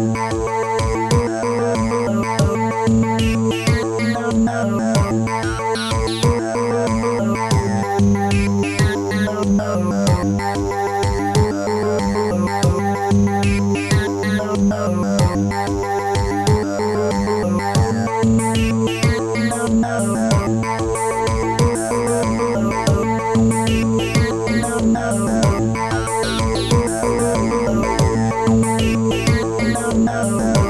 Música Oh,